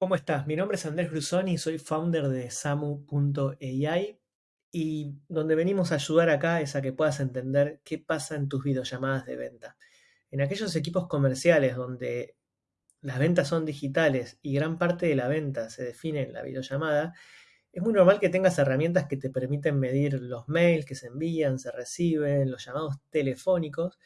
¿Cómo estás? Mi nombre es Andrés Brusoni, soy founder de Samu.ai y donde venimos a ayudar acá es a que puedas entender qué pasa en tus videollamadas de venta. En aquellos equipos comerciales donde las ventas son digitales y gran parte de la venta se define en la videollamada, es muy normal que tengas herramientas que te permiten medir los mails que se envían, se reciben, los llamados telefónicos,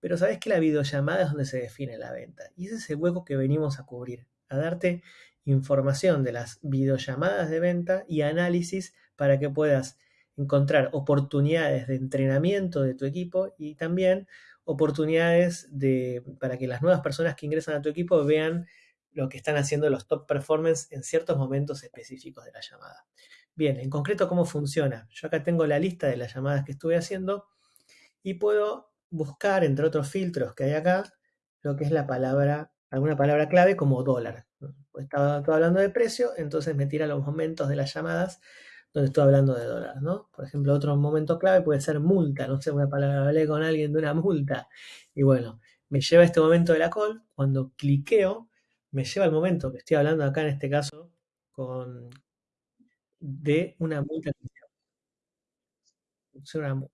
pero sabes que la videollamada es donde se define la venta y ese es el hueco que venimos a cubrir, a darte información de las videollamadas de venta y análisis para que puedas encontrar oportunidades de entrenamiento de tu equipo y también oportunidades de, para que las nuevas personas que ingresan a tu equipo vean lo que están haciendo los top performance en ciertos momentos específicos de la llamada. Bien, en concreto, ¿cómo funciona? Yo acá tengo la lista de las llamadas que estuve haciendo y puedo buscar, entre otros filtros que hay acá, lo que es la palabra, alguna palabra clave como dólar. Estaba, hablando de precio, entonces me tira los momentos de las llamadas donde estoy hablando de dólares, ¿no? Por ejemplo, otro momento clave puede ser multa, no sé, una palabra, hablé con alguien de una multa. Y bueno, me lleva a este momento de la call, cuando cliqueo, me lleva al momento que estoy hablando acá en este caso con de una multa. Una multa.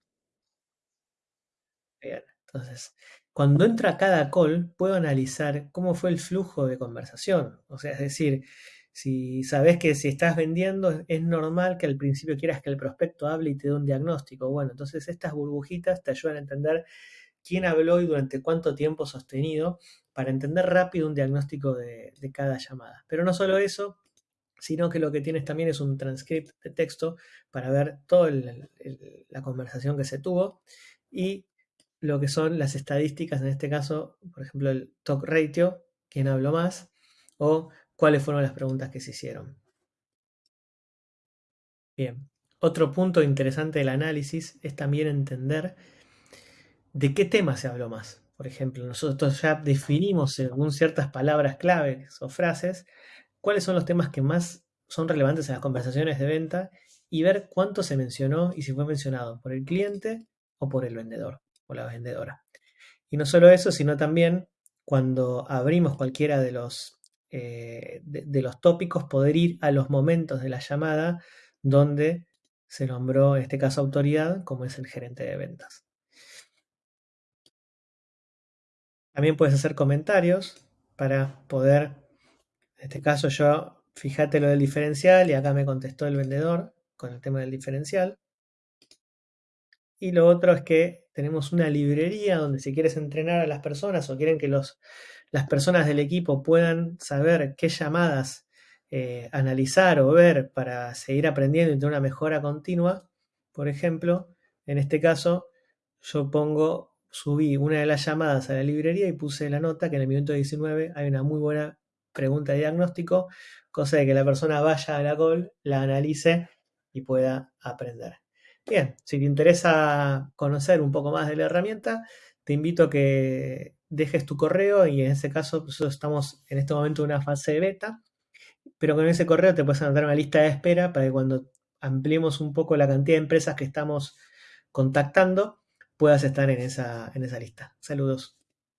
Entonces, cuando entra cada call, puedo analizar cómo fue el flujo de conversación. O sea, es decir, si sabes que si estás vendiendo, es normal que al principio quieras que el prospecto hable y te dé un diagnóstico. Bueno, entonces estas burbujitas te ayudan a entender quién habló y durante cuánto tiempo sostenido para entender rápido un diagnóstico de, cada llamada. Pero no solo eso, sino que lo que tienes también es un transcript de texto para ver toda la conversación que se tuvo y lo que son las estadísticas, en este caso, por ejemplo, el talk ratio, quién habló más, o cuáles fueron las preguntas que se hicieron. Bien, otro punto interesante del análisis es también entender de qué tema se habló más. Por ejemplo, nosotros ya definimos según ciertas palabras claves o frases cuáles son los temas que más son relevantes en las conversaciones de venta y ver cuánto se mencionó y si fue mencionado por el cliente o por el vendedor la vendedora. Y no solo eso, sino también cuando abrimos cualquiera de los, eh, de, los tópicos, poder ir a los momentos de la llamada donde se nombró, en este caso, autoridad, como es el gerente de ventas. También puedes hacer comentarios para poder, en este caso yo, fíjate lo del diferencial y acá me contestó el vendedor con el tema del diferencial. Y lo otro es que tenemos una librería donde si quieres entrenar a las personas o quieren que los, las personas del equipo puedan saber qué llamadas eh, analizar o ver para seguir aprendiendo y tener una mejora continua, por ejemplo, en este caso yo pongo, subí una de las llamadas a la librería y puse la nota que en el minuto 19 hay una muy buena pregunta de diagnóstico, cosa de que la persona vaya a la call, la analice y pueda aprender. Bien, si te interesa conocer un poco más de la herramienta, te invito a que dejes tu correo y en ese caso nosotros estamos en este momento en una fase de beta, pero con ese correo te puedes anotar una lista de espera para que cuando ampliemos un poco la cantidad de empresas que estamos contactando, puedas estar en esa, en esa lista. Saludos.